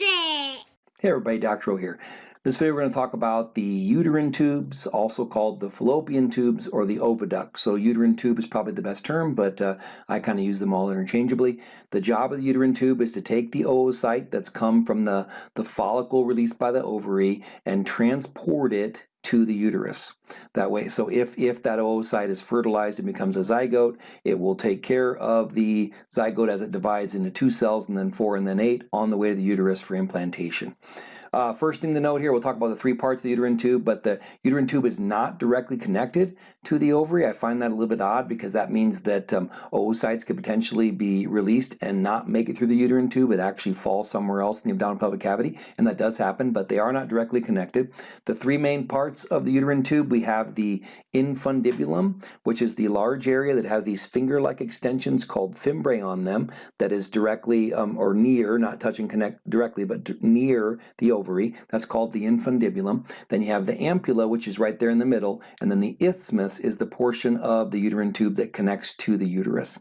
It! Hey everybody, Dr. O here. This video we're going to talk about the uterine tubes, also called the fallopian tubes or the oviduct. So uterine tube is probably the best term, but uh, I kind of use them all interchangeably. The job of the uterine tube is to take the oocyte that's come from the, the follicle released by the ovary and transport it to the uterus that way. So if, if that oocyte is fertilized and becomes a zygote, it will take care of the zygote as it divides into two cells and then four and then eight on the way to the uterus for implantation. Uh, first thing to note here, we'll talk about the three parts of the uterine tube, but the uterine tube is not directly connected to the ovary. I find that a little bit odd because that means that um, oocytes could potentially be released and not make it through the uterine tube. It actually falls somewhere else in the abdominal pelvic cavity, and that does happen, but they are not directly connected. The three main parts of the uterine tube, we have the infundibulum, which is the large area that has these finger-like extensions called fimbriae on them that is directly um, or near, not touching connect directly, but near the ovary. That's called the infundibulum. Then you have the ampulla, which is right there in the middle, and then the isthmus is the portion of the uterine tube that connects to the uterus.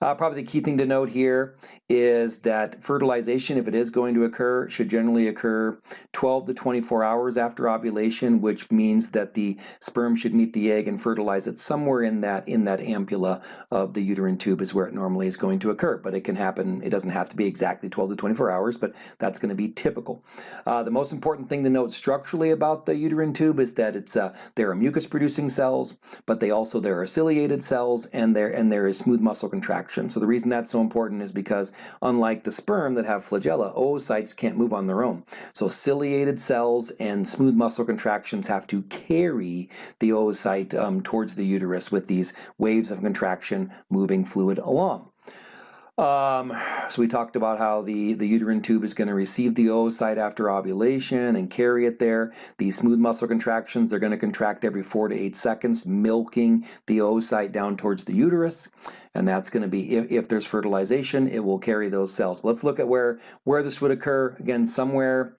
Uh, probably the key thing to note here is that fertilization, if it is going to occur, should generally occur 12 to 24 hours after ovulation, which means that the sperm should meet the egg and fertilize it somewhere in that in that ampulla of the uterine tube is where it normally is going to occur. But it can happen, it doesn't have to be exactly 12 to 24 hours, but that's going to be typical. Uh, the most important thing to note structurally about the uterine tube is that it's uh, there are mucus producing cells, but they also there are ciliated cells and there and there is smooth muscle contraction. So the reason that's so important is because unlike the sperm that have flagella, oocytes can't move on their own. So ciliated cells and smooth muscle contractions have to carry the oocyte um, towards the uterus with these waves of contraction moving fluid along. Um, so we talked about how the, the uterine tube is going to receive the oocyte after ovulation and carry it there. These smooth muscle contractions, they're going to contract every four to eight seconds, milking the oocyte down towards the uterus. And that's going to be, if, if there's fertilization, it will carry those cells. Let's look at where, where this would occur. Again, somewhere,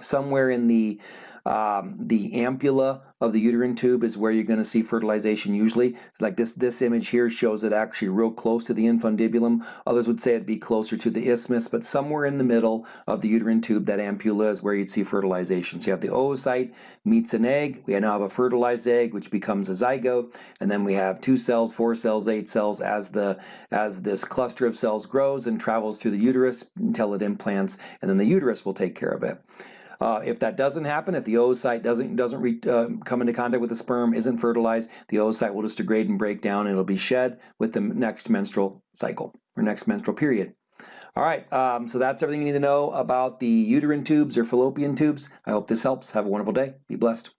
somewhere in the um, the ampulla of the uterine tube is where you're going to see fertilization usually. Like this, this image here shows it actually real close to the infundibulum. Others would say it'd be closer to the isthmus, but somewhere in the middle of the uterine tube, that ampulla is where you'd see fertilization. So you have the oocyte meets an egg. We now have a fertilized egg, which becomes a zygote, and then we have two cells, four cells, eight cells as the as this cluster of cells grows and travels through the uterus until it implants, and then the uterus will take care of it. Uh, if that doesn't happen, if the oocyte doesn't doesn't re, uh, come into contact with the sperm, isn't fertilized, the oocyte will just degrade and break down, and it'll be shed with the next menstrual cycle or next menstrual period. All right, um, so that's everything you need to know about the uterine tubes or fallopian tubes. I hope this helps. Have a wonderful day. Be blessed.